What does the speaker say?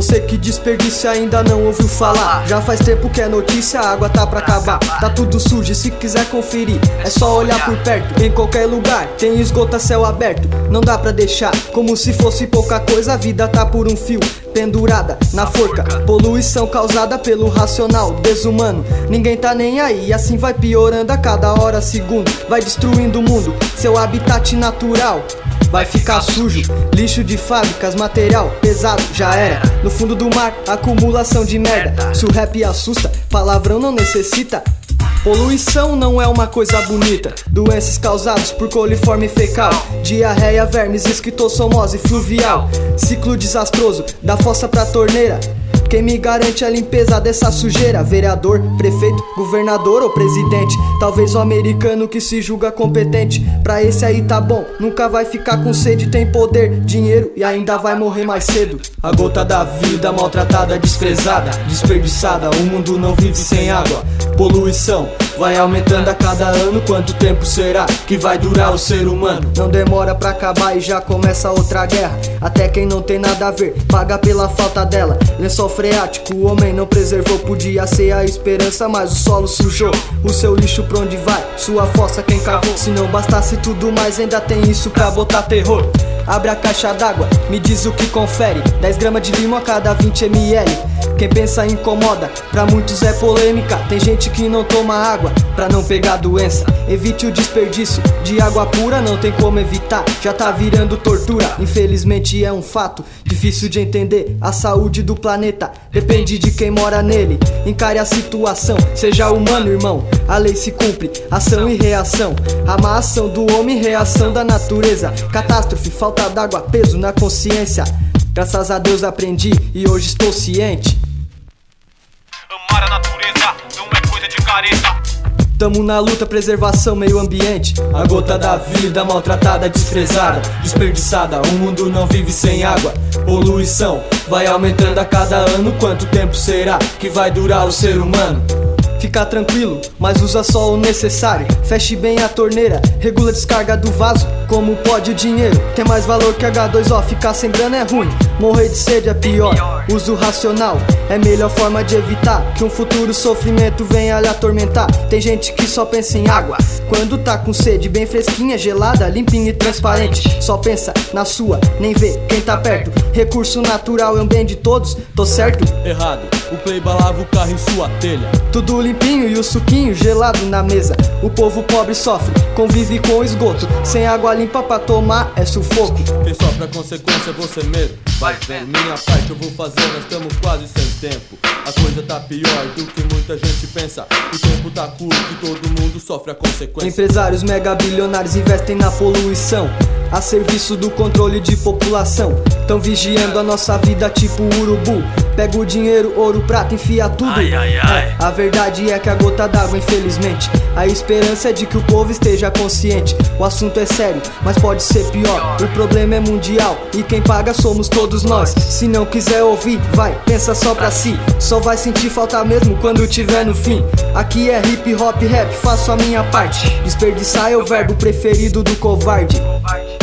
você que desperdiça ainda não ouviu falar. Já faz tempo que é notícia, a água tá pra acabar. Tá tudo sujo, e se quiser conferir É só olhar por perto, em qualquer lugar Tem esgoto a céu aberto, não dá pra deixar Como se fosse pouca coisa, a vida tá por um fio Pendurada na forca, poluição causada pelo racional desumano. Ninguém tá nem aí, assim vai piorando a cada hora, segundo Vai destruindo o mundo, seu habitat natural vai ficar sujo. Lixo de fábricas, material pesado, já era. No fundo do mar, acumulação de merda. Se o rap assusta, palavrão não necessita. Poluição não é uma coisa bonita. Doenças causadas por coliforme fecal, diarreia, vermes, esquistossomose fluvial. Ciclo desastroso da fossa pra torneira. Quem me garante a limpeza dessa sujeira? Vereador, prefeito, governador ou presidente? Talvez o americano que se julga competente. Pra esse aí tá bom, nunca vai ficar com sede, tem poder, dinheiro e ainda vai morrer mais cedo. A gota da vida maltratada, desprezada, desperdiçada. O mundo não vive sem água. Poluição vai aumentando a cada ano. Quanto tempo será que vai durar o ser humano? Não demora pra acabar e já começa outra guerra. Até quem não tem nada a ver paga pela falta dela. Lençol freático, o homem não preservou. Podia ser a esperança, mas o solo sujou. O seu lixo pra onde vai? Sua fossa quem cavou? Se não bastasse tudo mais, ainda tem isso pra botar terror. Abre a caixa d'água, me diz o que confere. 10 gramas de limo a cada 20 ml Quem pensa incomoda, pra muitos é polêmica. Tem gente que não toma água pra não pegar doença. Evite o desperdício de água pura, não tem como evitar. Já tá virando tortura, infelizmente é um fato. Difícil de entender, a saúde do planeta Depende de quem mora nele. Encare a situação, seja humano irmão. A lei se cumpre, ação e reação. A má ação do homem, reação da natureza. Catástrofe, falta falta d'água, peso na consciência. Graças a Deus aprendi e hoje estou ciente. Amar a natureza não é coisa de careta. Tamo na luta, preservação, meio ambiente. A gota da vida, maltratada, desprezada, desperdiçada. O mundo não vive sem água. Poluição vai aumentando a cada ano. Quanto tempo será que vai durar o ser humano? Fica tranquilo, mas usa só o necessário. Feche bem a torneira, regula a descarga do vaso. Como pode o dinheiro? Tem mais valor que H2O. Ficar sem grana é ruim, morrer de sede é pior. Uso racional é melhor forma de evitar que um futuro sofrimento venha lhe atormentar. Tem gente que só pensa em água quando tá com sede, bem fresquinha, gelada, limpinha e transparente. Só pensa na sua, nem vê quem tá perto. Recurso natural é um bem de todos, tô certo? Errado, o play balava o carro em sua telha. Tudo limpinho e o suquinho gelado na mesa. O povo pobre sofre, convive com esgoto. Sem água limpa pra tomar é sufoco. Quem sofre a consequência é você mesmo. Vai vendo, minha parte eu vou fazer, nós estamos quase sem tempo. A coisa tá pior do que muita gente pensa. O tempo tá curto e todo mundo sofre a consequência. Empresários mega bilionários investem na poluição a serviço do controle de população. Tão vigiando a nossa vida tipo urubu. Pega o dinheiro, ouro, prata, enfia tudo. Ai, ai, ai. É, a verdade é que a gota d'água, infelizmente. A esperança é de que o povo esteja consciente. O assunto é sério, mas pode ser pior. O problema é mundial e quem paga somos todos nós. Se não quiser ouvir, vai, pensa só pra si. Só vai sentir falta mesmo quando tiver no fim. Aqui é hip hop rap, faço a minha parte. Desperdiçar é o verbo preferido do covarde. Covarde.